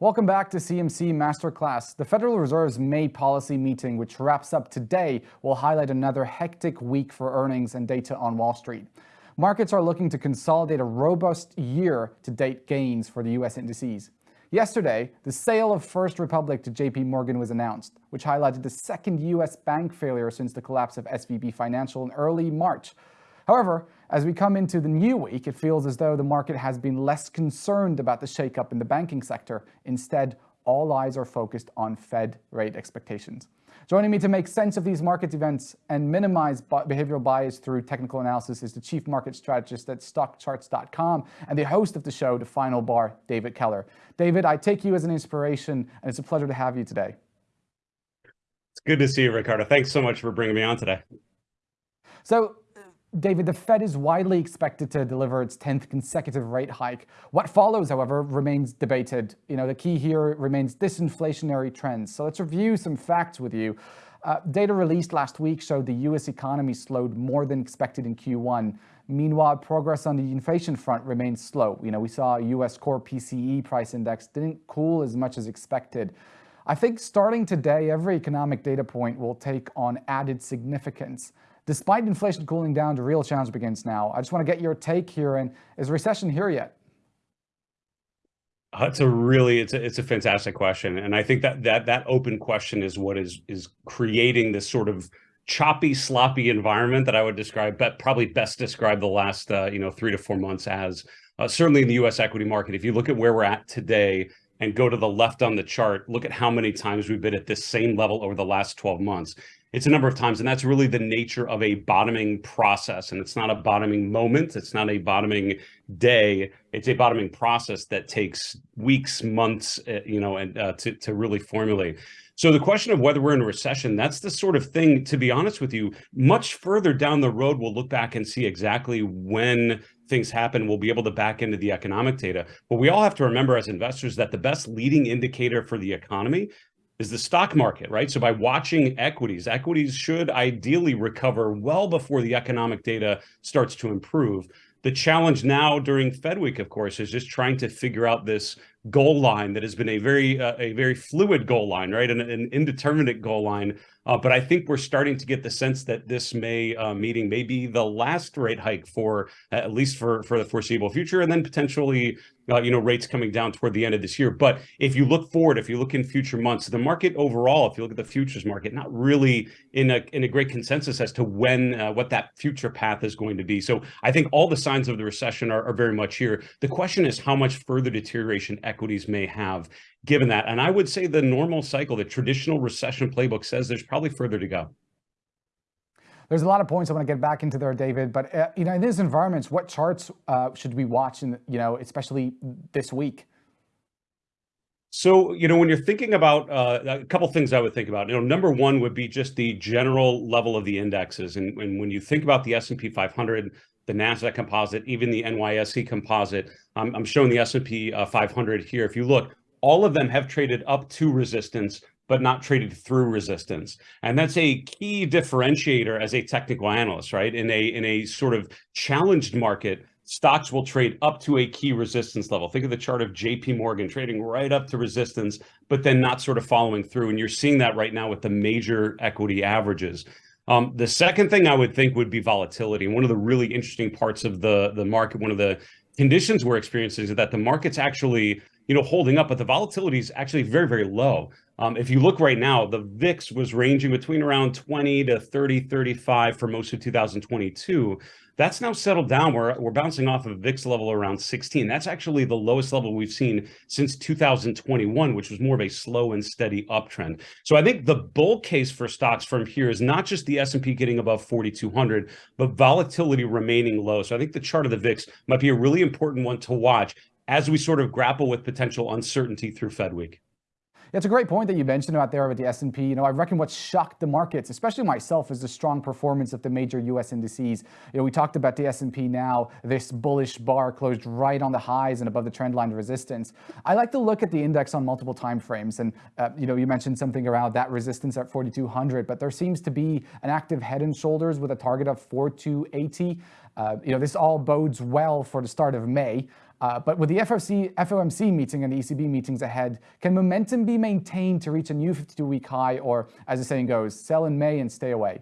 Welcome back to CMC Masterclass. The Federal Reserve's May policy meeting, which wraps up today, will highlight another hectic week for earnings and data on Wall Street. Markets are looking to consolidate a robust year-to-date gains for the U.S. indices. Yesterday, the sale of First Republic to JP Morgan was announced, which highlighted the second U.S. bank failure since the collapse of SVB Financial in early March. However, as we come into the new week, it feels as though the market has been less concerned about the shakeup in the banking sector. Instead, all eyes are focused on Fed rate expectations. Joining me to make sense of these market events and minimize behavioral bias through technical analysis is the Chief Market Strategist at StockCharts.com and the host of the show, The Final Bar, David Keller. David, I take you as an inspiration, and it's a pleasure to have you today. It's good to see you, Ricardo. Thanks so much for bringing me on today. So David, the Fed is widely expected to deliver its 10th consecutive rate hike. What follows, however, remains debated. You know, the key here remains disinflationary trends. So let's review some facts with you. Uh, data released last week showed the US economy slowed more than expected in Q1. Meanwhile, progress on the inflation front remains slow. You know, we saw US core PCE price index didn't cool as much as expected. I think starting today, every economic data point will take on added significance. Despite inflation cooling down, the real challenge begins now. I just want to get your take here. And is recession here yet? Uh, it's a really it's a it's a fantastic question, and I think that that that open question is what is is creating this sort of choppy, sloppy environment that I would describe, but probably best describe the last uh, you know three to four months as. Uh, certainly in the U.S. equity market, if you look at where we're at today and go to the left on the chart, look at how many times we've been at this same level over the last 12 months it's a number of times and that's really the nature of a bottoming process and it's not a bottoming moment it's not a bottoming day. It's a bottoming process that takes weeks months uh, you know and uh, to, to really formulate. So the question of whether we're in a recession that's the sort of thing to be honest with you much further down the road we'll look back and see exactly when things happen. We'll be able to back into the economic data. But we all have to remember as investors that the best leading indicator for the economy is the stock market, right? So by watching equities, equities should ideally recover well before the economic data starts to improve. The challenge now during Fed week, of course, is just trying to figure out this goal line that has been a very uh, a very fluid goal line, right? An, an indeterminate goal line. Uh, but I think we're starting to get the sense that this May uh, meeting may be the last rate hike for at least for for the foreseeable future, and then potentially uh, you know, rates coming down toward the end of this year. But if you look forward, if you look in future months, the market overall, if you look at the futures market, not really in a in a great consensus as to when uh, what that future path is going to be. So I think all the signs of the recession are, are very much here. The question is how much further deterioration equities may have given that. And I would say the normal cycle, the traditional recession playbook says there's probably further to go. There's a lot of points I want to get back into there, David. But uh, you know, in these environments, what charts uh, should we watch? In you know, especially this week. So, you know, when you're thinking about uh, a couple things I would think about, you know, number one would be just the general level of the indexes. And, and when you think about the S&P 500, the NASDAQ composite, even the NYSE composite, I'm showing the S&P uh, 500 here. If you look, all of them have traded up to resistance but not traded through resistance. And that's a key differentiator as a technical analyst, right? In a in a sort of challenged market, stocks will trade up to a key resistance level. Think of the chart of JP Morgan trading right up to resistance, but then not sort of following through. And you're seeing that right now with the major equity averages. Um, the second thing I would think would be volatility. And one of the really interesting parts of the, the market, one of the conditions we're experiencing is that the market's actually you know, holding up, but the volatility is actually very, very low. Um, if you look right now, the VIX was ranging between around 20 to 30, 35 for most of 2022. That's now settled down. We're, we're bouncing off of VIX level around 16. That's actually the lowest level we've seen since 2021, which was more of a slow and steady uptrend. So I think the bull case for stocks from here is not just the S&P getting above 4,200, but volatility remaining low. So I think the chart of the VIX might be a really important one to watch as we sort of grapple with potential uncertainty through Fed week. It's a great point that you mentioned about there with the S&P. You know, I reckon what shocked the markets, especially myself, is the strong performance of the major U.S. indices. You know, we talked about the S&P now, this bullish bar closed right on the highs and above the trend line resistance. I like to look at the index on multiple time frames. And, uh, you know, you mentioned something around that resistance at 4,200, but there seems to be an active head and shoulders with a target of 4,280. Uh, you know, this all bodes well for the start of May. Uh, but with the FOMC, FOMC meeting and the ECB meetings ahead, can momentum be maintained to reach a new 52-week high, or as the saying goes, sell in May and stay away?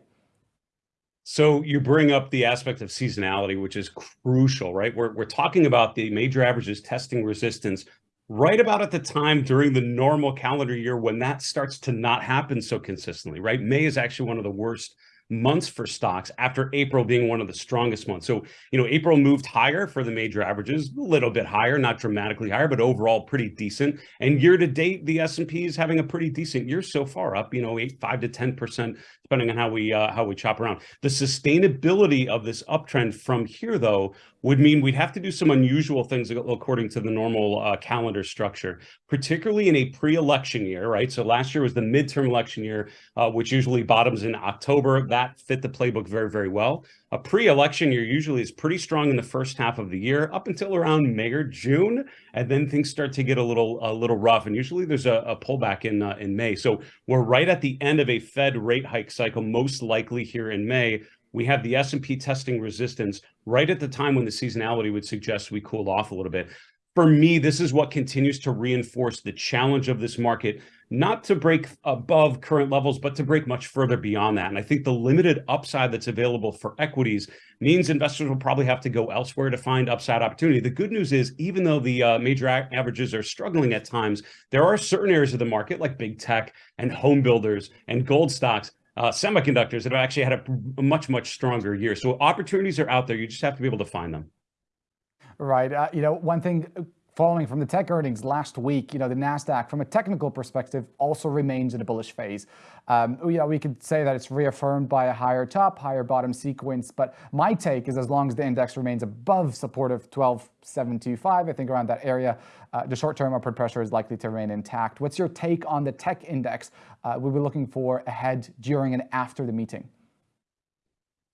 So you bring up the aspect of seasonality, which is crucial, right? We're, we're talking about the major averages testing resistance right about at the time during the normal calendar year when that starts to not happen so consistently, right? May is actually one of the worst months for stocks after April being one of the strongest months. So, you know, April moved higher for the major averages, a little bit higher, not dramatically higher, but overall pretty decent. And year to date, the S&P is having a pretty decent year so far, up, you know, eight, five to 10%, depending on how we uh, how we chop around. The sustainability of this uptrend from here, though, would mean we'd have to do some unusual things according to the normal uh, calendar structure, particularly in a pre-election year, right? So last year was the midterm election year, uh, which usually bottoms in October. That fit the playbook very, very well. A pre-election year usually is pretty strong in the first half of the year, up until around May or June, and then things start to get a little a little rough. And usually there's a, a pullback in uh, in May. So we're right at the end of a Fed rate hike cycle, most likely here in May we have the S&P testing resistance right at the time when the seasonality would suggest we cool off a little bit. For me, this is what continues to reinforce the challenge of this market, not to break above current levels, but to break much further beyond that. And I think the limited upside that's available for equities means investors will probably have to go elsewhere to find upside opportunity. The good news is, even though the uh, major averages are struggling at times, there are certain areas of the market like big tech and home builders and gold stocks uh, semiconductors that have actually had a, much, much stronger year. So opportunities are out there. You just have to be able to find them. Right. Uh, you know, one thing Following from the tech earnings last week, you know, the NASDAQ from a technical perspective also remains in a bullish phase. Um, you know, we could say that it's reaffirmed by a higher top, higher bottom sequence, but my take is as long as the index remains above support of 12,725, I think around that area, uh, the short-term upward pressure is likely to remain intact. What's your take on the tech index uh, we were looking for ahead, during, and after the meeting?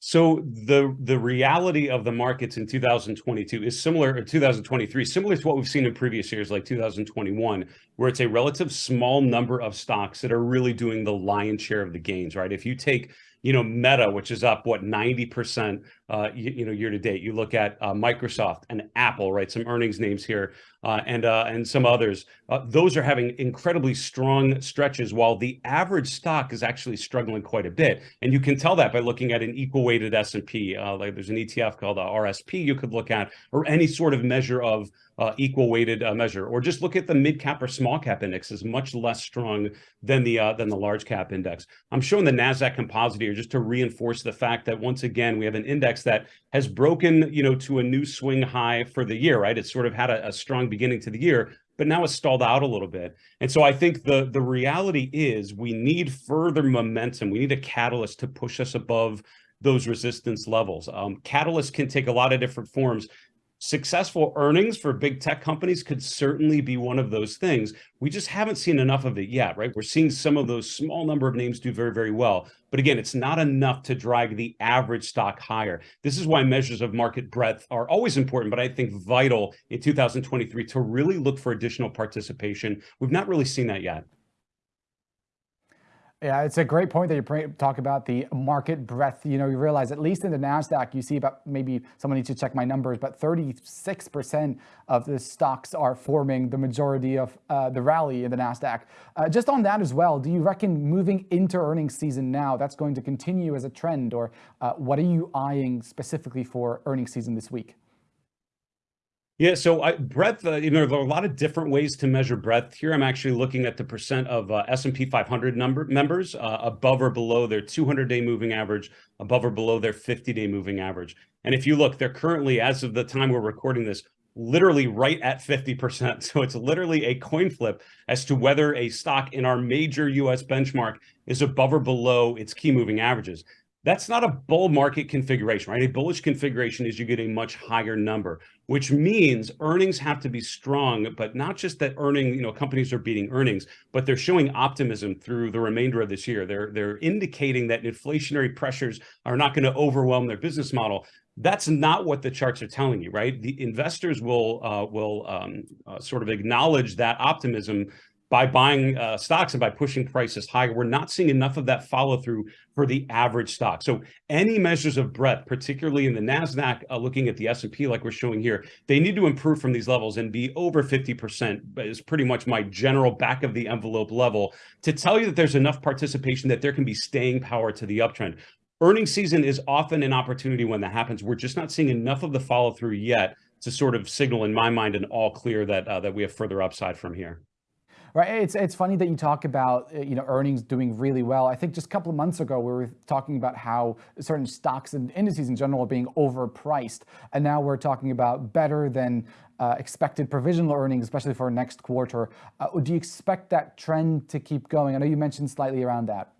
So the the reality of the markets in 2022 is similar, or 2023, similar to what we've seen in previous years, like 2021, where it's a relative small number of stocks that are really doing the lion's share of the gains, right? If you take you know, Meta, which is up what 90%, uh, you, you, know, year to date. You look at uh, Microsoft and Apple, right? Some earnings names here, uh, and uh, and some others. Uh, those are having incredibly strong stretches, while the average stock is actually struggling quite a bit. And you can tell that by looking at an equal weighted S&P. Uh, like there's an ETF called the RSP you could look at, or any sort of measure of uh, equal weighted uh, measure, or just look at the mid cap or small cap index is much less strong than the uh, than the large cap index. I'm showing the Nasdaq Composite here just to reinforce the fact that once again we have an index that has broken you know to a new swing high for the year. Right, it's sort of had a, a strong beginning to the year, but now it's stalled out a little bit. And so I think the the reality is we need further momentum. We need a catalyst to push us above those resistance levels. Um, catalysts can take a lot of different forms successful earnings for big tech companies could certainly be one of those things. We just haven't seen enough of it yet, right? We're seeing some of those small number of names do very, very well. But again, it's not enough to drag the average stock higher. This is why measures of market breadth are always important, but I think vital in 2023 to really look for additional participation. We've not really seen that yet. Yeah, it's a great point that you talk about the market breadth. You know, you realize at least in the NASDAQ, you see about maybe someone needs to check my numbers, but 36% of the stocks are forming the majority of uh, the rally in the NASDAQ. Uh, just on that as well, do you reckon moving into earnings season now, that's going to continue as a trend or uh, what are you eyeing specifically for earnings season this week? Yeah, so I, breadth, uh, you know, there are a lot of different ways to measure breadth. Here, I'm actually looking at the percent of uh, S&P 500 number members uh, above or below their 200-day moving average, above or below their 50-day moving average. And if you look, they're currently, as of the time we're recording this, literally right at 50%. So it's literally a coin flip as to whether a stock in our major US benchmark is above or below its key moving averages. That's not a bull market configuration, right? A bullish configuration is you get a much higher number, which means earnings have to be strong, but not just that earning, you know, companies are beating earnings, but they're showing optimism through the remainder of this year. They're they're indicating that inflationary pressures are not going to overwhelm their business model. That's not what the charts are telling you, right? The investors will uh, will um, uh, sort of acknowledge that optimism by buying uh, stocks and by pushing prices higher, we're not seeing enough of that follow through for the average stock. So any measures of breadth, particularly in the Nasdaq, uh, looking at the S&P like we're showing here, they need to improve from these levels and be over 50% is pretty much my general back of the envelope level to tell you that there's enough participation that there can be staying power to the uptrend. Earnings season is often an opportunity when that happens. We're just not seeing enough of the follow through yet to sort of signal in my mind an all clear that uh, that we have further upside from here. Right. It's it's funny that you talk about uh, you know earnings doing really well. I think just a couple of months ago we were talking about how certain stocks and indices in general are being overpriced, and now we're talking about better than uh, expected provisional earnings, especially for next quarter. Uh, do you expect that trend to keep going? I know you mentioned slightly around that.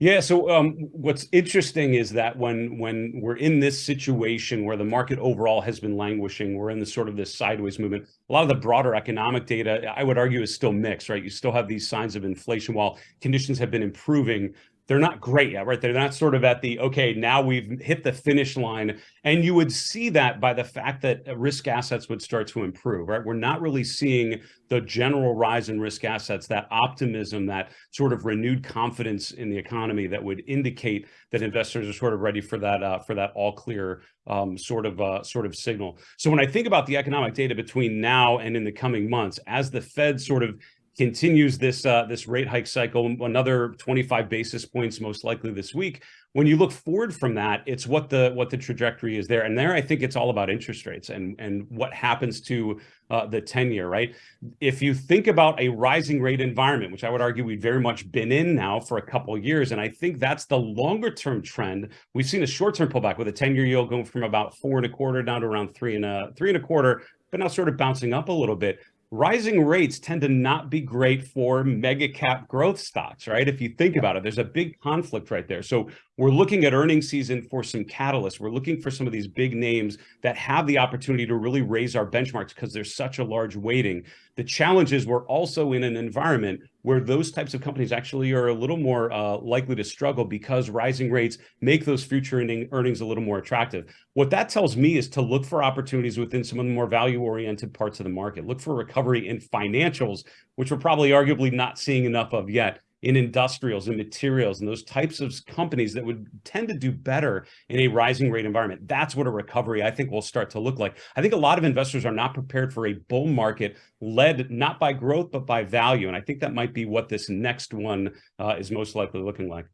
Yeah. So um, what's interesting is that when when we're in this situation where the market overall has been languishing, we're in the sort of this sideways movement. A lot of the broader economic data, I would argue, is still mixed, right? You still have these signs of inflation while conditions have been improving they're not great yet, right? They're not sort of at the, okay, now we've hit the finish line. And you would see that by the fact that risk assets would start to improve, right? We're not really seeing the general rise in risk assets, that optimism, that sort of renewed confidence in the economy that would indicate that investors are sort of ready for that, uh, for that all clear um, sort of uh, sort of signal. So when I think about the economic data between now and in the coming months, as the Fed sort of continues this uh, this rate hike cycle, another 25 basis points most likely this week. When you look forward from that, it's what the what the trajectory is there, and there I think it's all about interest rates and and what happens to uh, the 10 year. Right, if you think about a rising rate environment, which I would argue we've very much been in now for a couple years, and I think that's the longer term trend. We've seen a short term pullback with a 10 year yield going from about four and a quarter down to around three and a three and a quarter, but now sort of bouncing up a little bit rising rates tend to not be great for mega cap growth stocks, right? If you think about it, there's a big conflict right there. So we're looking at earnings season for some catalysts. We're looking for some of these big names that have the opportunity to really raise our benchmarks because there's such a large weighting. The challenge is we're also in an environment where those types of companies actually are a little more uh, likely to struggle because rising rates make those future earnings a little more attractive. What that tells me is to look for opportunities within some of the more value-oriented parts of the market. Look for recovery in financials, which we're probably arguably not seeing enough of yet in industrials and materials and those types of companies that would tend to do better in a rising rate environment. That's what a recovery I think will start to look like. I think a lot of investors are not prepared for a bull market led not by growth, but by value. And I think that might be what this next one uh, is most likely looking like.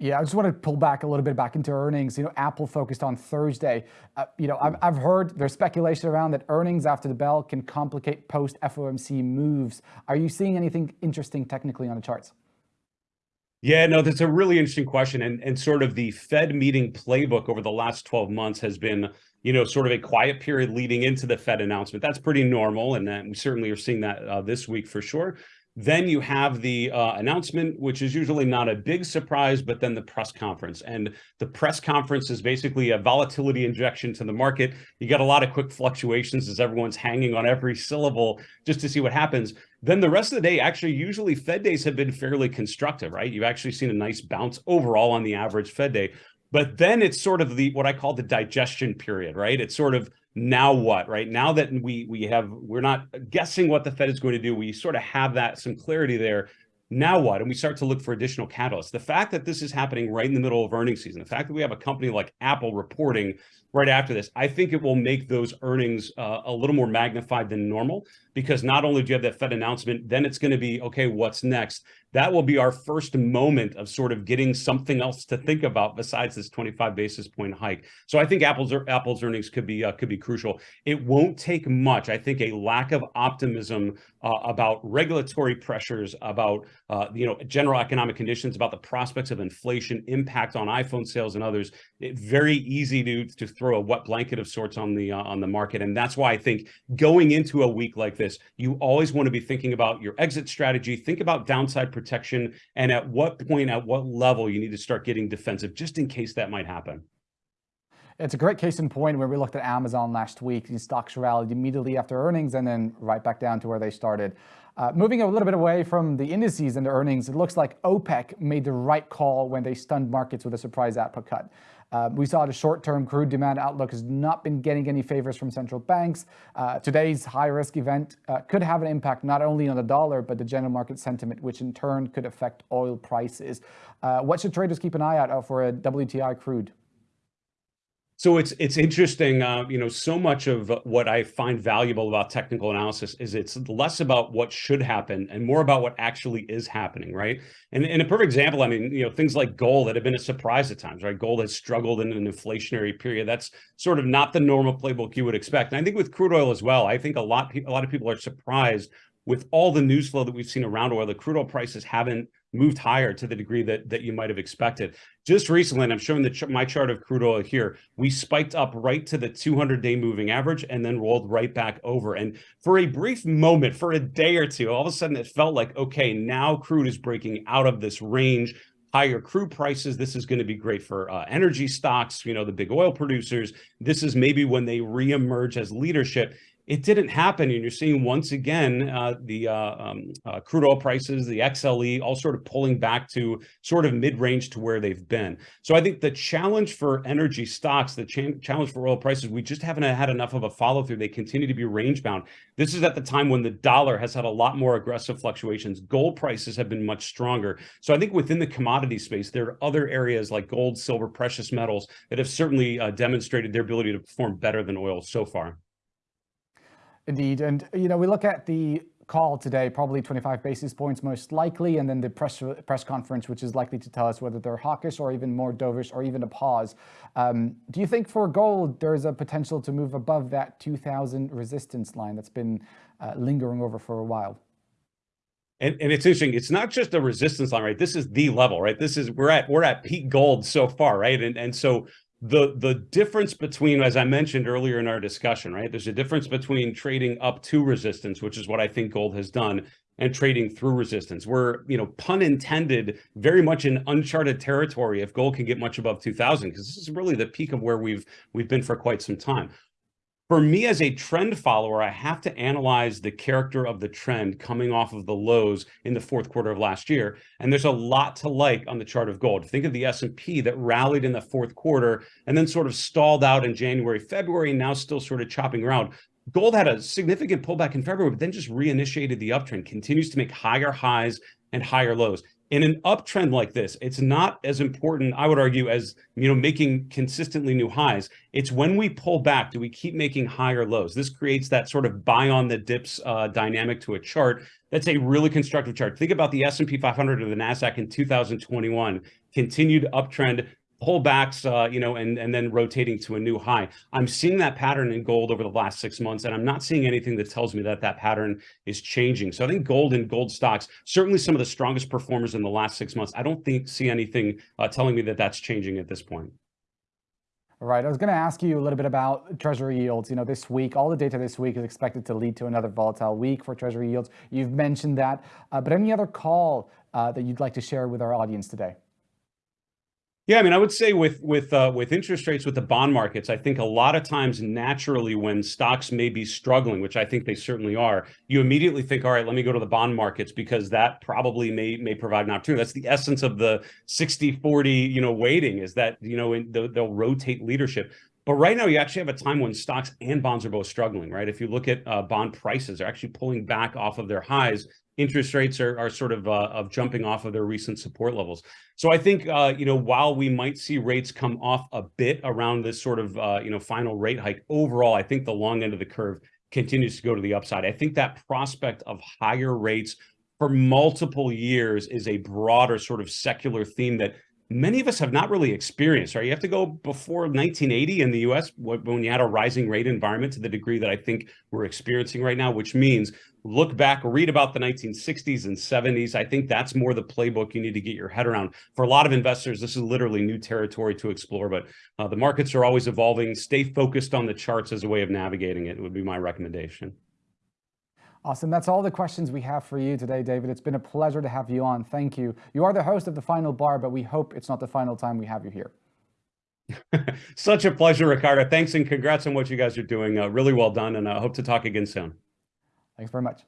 Yeah, I just want to pull back a little bit back into earnings. You know, Apple focused on Thursday. Uh, you know, I've, I've heard there's speculation around that earnings after the bell can complicate post FOMC moves. Are you seeing anything interesting technically on the charts? Yeah, no, that's a really interesting question. And, and sort of the Fed meeting playbook over the last 12 months has been, you know, sort of a quiet period leading into the Fed announcement. That's pretty normal. And we certainly are seeing that uh, this week for sure. Then you have the uh, announcement, which is usually not a big surprise, but then the press conference. And the press conference is basically a volatility injection to the market. You get a lot of quick fluctuations as everyone's hanging on every syllable just to see what happens. Then the rest of the day, actually, usually Fed days have been fairly constructive, right? You've actually seen a nice bounce overall on the average Fed day. But then it's sort of the what I call the digestion period, right? It's sort of now what, right? Now that we we have we're not guessing what the Fed is going to do, we sort of have that some clarity there. Now what? And we start to look for additional catalysts. The fact that this is happening right in the middle of earnings season, the fact that we have a company like Apple reporting right after this, I think it will make those earnings uh, a little more magnified than normal because not only do you have that Fed announcement, then it's going to be, okay, what's next? That will be our first moment of sort of getting something else to think about besides this 25 basis point hike. So I think Apple's Apple's earnings could be uh, could be crucial. It won't take much. I think a lack of optimism uh, about regulatory pressures, about uh, you know general economic conditions, about the prospects of inflation, impact on iPhone sales and others. It, very easy to to throw a wet blanket of sorts on the uh, on the market, and that's why I think going into a week like this, you always want to be thinking about your exit strategy, think about downside protection, and at what point, at what level you need to start getting defensive just in case that might happen. It's a great case in point where we looked at Amazon last week. These stocks rallied immediately after earnings and then right back down to where they started. Uh, moving a little bit away from the indices and the earnings, it looks like OPEC made the right call when they stunned markets with a surprise output cut. Uh, we saw the short-term crude demand outlook has not been getting any favors from central banks. Uh, today's high-risk event uh, could have an impact not only on the dollar, but the general market sentiment, which in turn could affect oil prices. Uh, what should traders keep an eye out for a WTI crude? So it's it's interesting, uh, you know, so much of what I find valuable about technical analysis is it's less about what should happen and more about what actually is happening, right? And in a perfect example, I mean, you know, things like gold that have been a surprise at times, right? Gold has struggled in an inflationary period. That's sort of not the normal playbook you would expect. And I think with crude oil as well, I think a lot a lot of people are surprised with all the news flow that we've seen around oil. The crude oil prices haven't moved higher to the degree that that you might have expected. Just recently, and I'm showing the my chart of crude oil here, we spiked up right to the 200-day moving average and then rolled right back over. And for a brief moment, for a day or two, all of a sudden it felt like, okay, now crude is breaking out of this range higher crude prices. This is going to be great for uh, energy stocks, you know, the big oil producers. This is maybe when they reemerge as leadership it didn't happen. And you're seeing once again uh, the uh, um, uh, crude oil prices, the XLE, all sort of pulling back to sort of mid-range to where they've been. So I think the challenge for energy stocks, the ch challenge for oil prices, we just haven't had enough of a follow through. They continue to be range bound. This is at the time when the dollar has had a lot more aggressive fluctuations. Gold prices have been much stronger. So I think within the commodity space, there are other areas like gold, silver, precious metals that have certainly uh, demonstrated their ability to perform better than oil so far. Indeed. And, you know, we look at the call today, probably 25 basis points most likely, and then the press press conference, which is likely to tell us whether they're hawkish or even more dovish or even a pause. Um, do you think for gold, there's a potential to move above that 2000 resistance line that's been uh, lingering over for a while? And, and it's interesting. It's not just a resistance line, right? This is the level, right? This is we're at we're at peak gold so far, right? And and so the the difference between as i mentioned earlier in our discussion right there's a difference between trading up to resistance which is what i think gold has done and trading through resistance. We're you know pun intended very much in uncharted territory if gold can get much above 2000 because this is really the peak of where we've we've been for quite some time for me as a trend follower, I have to analyze the character of the trend coming off of the lows in the fourth quarter of last year. And there's a lot to like on the chart of gold. Think of the S&P that rallied in the fourth quarter and then sort of stalled out in January, February, and now still sort of chopping around. Gold had a significant pullback in February, but then just reinitiated the uptrend, continues to make higher highs and higher lows in an uptrend like this, it's not as important, I would argue, as you know, making consistently new highs. It's when we pull back, do we keep making higher lows? This creates that sort of buy on the dips uh, dynamic to a chart. That's a really constructive chart. Think about the S&P 500 or the NASDAQ in 2021, continued uptrend, pullbacks, uh, you know, and, and then rotating to a new high. I'm seeing that pattern in gold over the last six months, and I'm not seeing anything that tells me that that pattern is changing. So I think gold and gold stocks, certainly some of the strongest performers in the last six months. I don't think see anything uh, telling me that that's changing at this point. All right, I was going to ask you a little bit about Treasury yields. You know, this week, all the data this week is expected to lead to another volatile week for Treasury yields. You've mentioned that, uh, but any other call uh, that you'd like to share with our audience today? Yeah, I mean, I would say with with uh, with interest rates with the bond markets, I think a lot of times naturally when stocks may be struggling, which I think they certainly are, you immediately think, all right, let me go to the bond markets because that probably may may provide an opportunity. That's the essence of the 60-40, you know, weighting is that, you know, in, they'll rotate leadership. But right now, you actually have a time when stocks and bonds are both struggling, right? If you look at uh, bond prices, they're actually pulling back off of their highs interest rates are, are sort of uh, of jumping off of their recent support levels. So I think, uh, you know, while we might see rates come off a bit around this sort of, uh, you know, final rate hike, overall, I think the long end of the curve continues to go to the upside. I think that prospect of higher rates for multiple years is a broader sort of secular theme that many of us have not really experienced, right? You have to go before 1980 in the US when you had a rising rate environment to the degree that I think we're experiencing right now, which means look back, read about the 1960s and 70s. I think that's more the playbook you need to get your head around. For a lot of investors, this is literally new territory to explore, but uh, the markets are always evolving. Stay focused on the charts as a way of navigating it, would be my recommendation. Awesome. That's all the questions we have for you today, David. It's been a pleasure to have you on. Thank you. You are the host of The Final Bar, but we hope it's not the final time we have you here. Such a pleasure, Ricardo. Thanks and congrats on what you guys are doing. Uh, really well done, and I hope to talk again soon. Thanks very much.